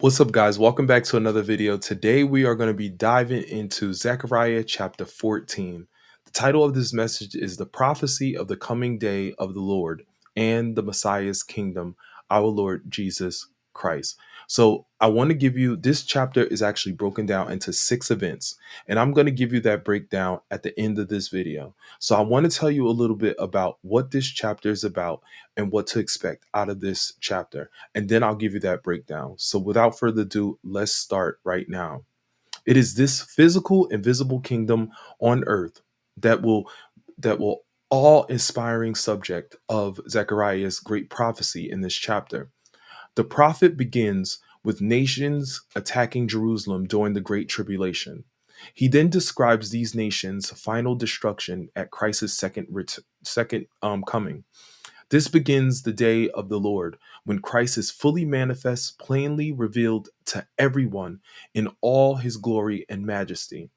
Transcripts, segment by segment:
What's up, guys? Welcome back to another video. Today, we are going to be diving into Zechariah chapter 14. The title of this message is The Prophecy of the Coming Day of the Lord and the Messiah's Kingdom, our Lord Jesus Christ. So, I want to give you this chapter is actually broken down into six events, and I'm going to give you that breakdown at the end of this video. So, I want to tell you a little bit about what this chapter is about and what to expect out of this chapter and then I'll give you that breakdown. So without further ado, let's start right now. It is this physical invisible kingdom on earth that will that will all inspiring subject of Zechariah's great prophecy in this chapter. The prophet begins with nations attacking Jerusalem during the great tribulation. He then describes these nations' final destruction at Christ's second second um, coming. This begins the day of the Lord, when Christ is fully manifest, plainly revealed to everyone in all his glory and majesty.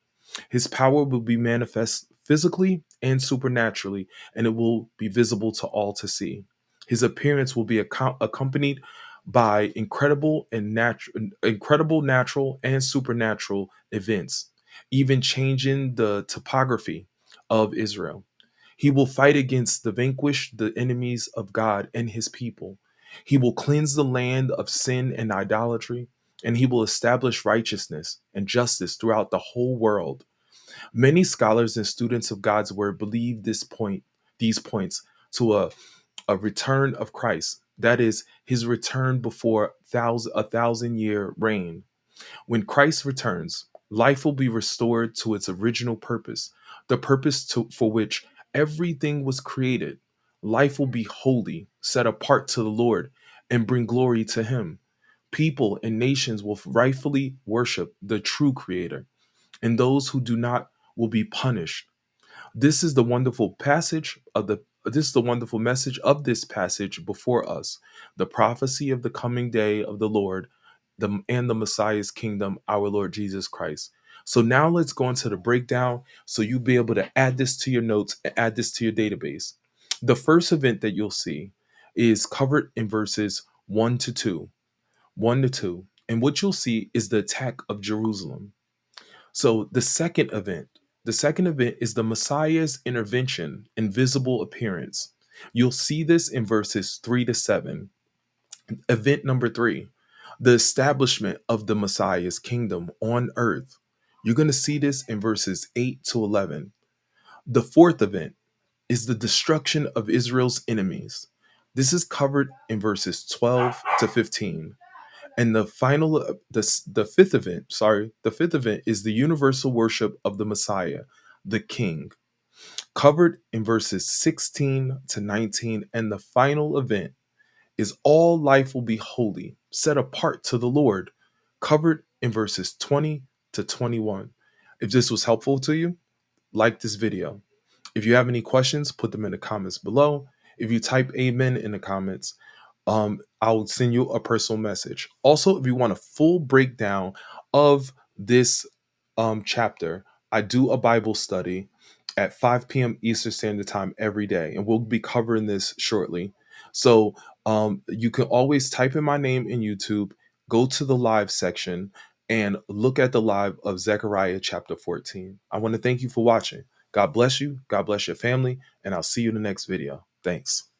His power will be manifest physically and supernaturally, and it will be visible to all to see. His appearance will be accompanied by incredible and natural incredible natural and supernatural events, even changing the topography of Israel. He will fight against the vanquished, the enemies of God and his people. He will cleanse the land of sin and idolatry, and he will establish righteousness and justice throughout the whole world. Many scholars and students of God's word believe this point, these points to a, a return of Christ. That is his return before thousand, a thousand year reign. When Christ returns, life will be restored to its original purpose, the purpose to, for which everything was created. Life will be holy, set apart to the Lord, and bring glory to Him. People and nations will rightfully worship the true Creator, and those who do not will be punished. This is the wonderful passage of the this is the wonderful message of this passage before us, the prophecy of the coming day of the Lord the, and the Messiah's kingdom, our Lord Jesus Christ. So now let's go into the breakdown so you'll be able to add this to your notes add this to your database. The first event that you'll see is covered in verses 1 to 2. 1 to 2. And what you'll see is the attack of Jerusalem. So the second event, the second event is the Messiah's intervention and visible appearance. You'll see this in verses 3 to 7. Event number 3, the establishment of the Messiah's kingdom on earth. You're going to see this in verses 8 to 11. The fourth event is the destruction of Israel's enemies. This is covered in verses 12 to 15. And the final uh, the, the fifth event, sorry, the fifth event is the universal worship of the Messiah, the King, covered in verses 16 to 19. And the final event is all life will be holy, set apart to the Lord, covered in verses 20 to 21. If this was helpful to you, like this video. If you have any questions, put them in the comments below. If you type amen in the comments, um, I'll send you a personal message. Also, if you want a full breakdown of this um, chapter, I do a Bible study at 5 p.m. Eastern Standard Time every day, and we'll be covering this shortly. So um, you can always type in my name in YouTube, go to the live section, and look at the live of Zechariah chapter 14. I want to thank you for watching. God bless you. God bless your family. And I'll see you in the next video. Thanks.